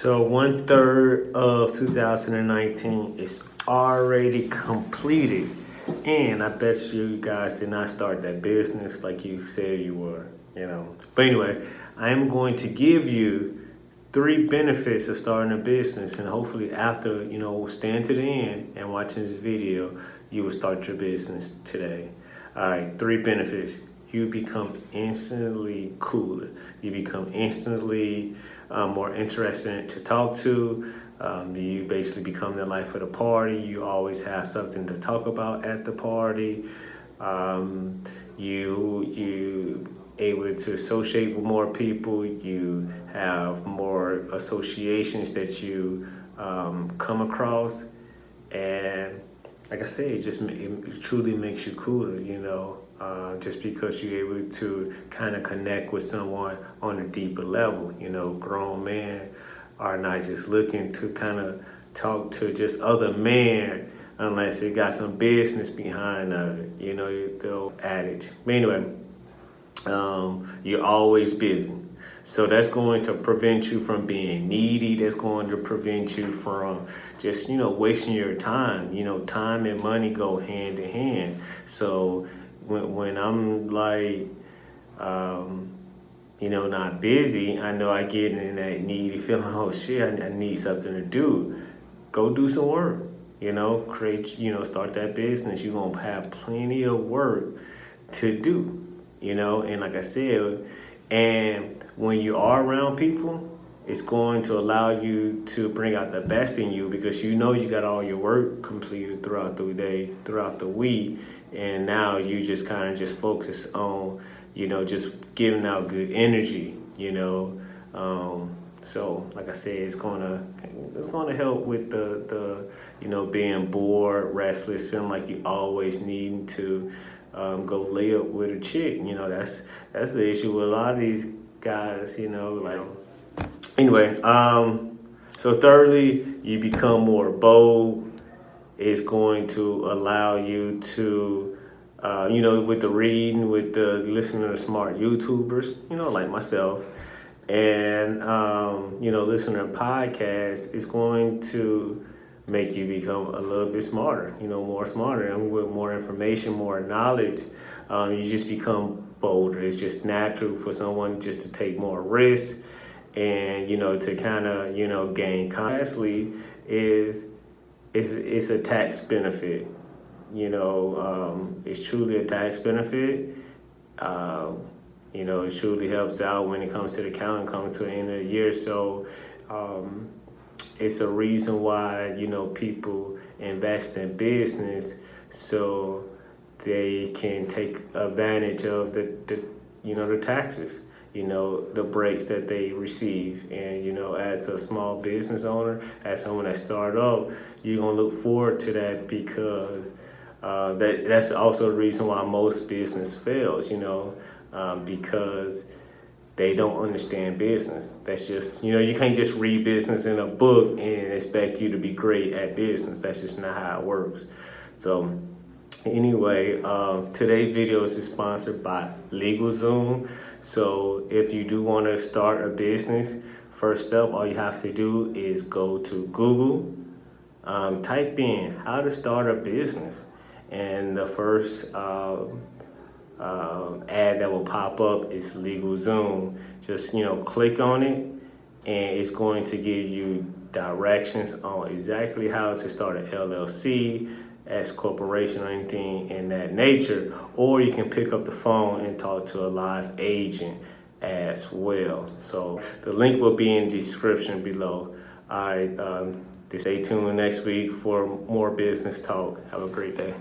So one third of 2019 is already completed. And I bet you guys did not start that business like you said you were, you know. But anyway, I am going to give you three benefits of starting a business and hopefully after, you know, staying to the end and watching this video, you will start your business today. All right, three benefits. You become instantly cooler. You become instantly um, more interesting to talk to. Um, you basically become the life of the party. You always have something to talk about at the party. Um, you you able to associate with more people. You have more associations that you um, come across, and like I say, it just it truly makes you cooler. You know, uh, just because you're able to kind of connect with someone on a deeper level. You know, grown men are not just looking to kind of talk to just other men unless it got some business behind it. You know, the old adage. But anyway, um, you're always busy. So that's going to prevent you from being needy. That's going to prevent you from just, you know, wasting your time. You know, time and money go hand in hand. So when, when I'm like, um, you know, not busy, I know I get in that needy feeling, oh shit, I, I need something to do. Go do some work, you know, create, you know, start that business. You're to have plenty of work to do, you know, and like I said, and when you are around people, it's going to allow you to bring out the best in you because you know you got all your work completed throughout the day, throughout the week, and now you just kind of just focus on, you know, just giving out good energy, you know. Um, so, like I said, it's gonna it's gonna help with the the you know being bored, restless, feeling like you always need to um, go lay up with a chick. You know, that's that's the issue with a lot of these guys. You know, like anyway. Um, so thirdly, you become more bold. It's going to allow you to, uh, you know, with the reading, with the listening to smart YouTubers, you know, like myself, and um, you know, listening to podcasts, it's going to make you become a little bit smarter, you know, more smarter and with more information, more knowledge, um, you just become bolder. It's just natural for someone just to take more risks and, you know, to kind of, you know, gain. Lastly is, is it's a tax benefit. You know, um, it's truly a tax benefit. Um, you know, it truly helps out when it comes to the accounting coming to the end of the year. So, um, it's a reason why you know people invest in business so they can take advantage of the, the you know the taxes you know the breaks that they receive and you know as a small business owner as someone that started up you're gonna look forward to that because uh, that that's also the reason why most business fails you know um, because they don't understand business. That's just, you know, you can't just read business in a book and expect you to be great at business. That's just not how it works. So anyway, uh, today's video is sponsored by LegalZoom. So if you do want to start a business, first up, all you have to do is go to Google, um, type in how to start a business. And the first uh, um, ad that will pop up is LegalZoom. Just, you know, click on it and it's going to give you directions on exactly how to start an LLC, as corporation or anything in that nature, or you can pick up the phone and talk to a live agent as well. So the link will be in the description below. All right, um, stay tuned next week for more business talk. Have a great day.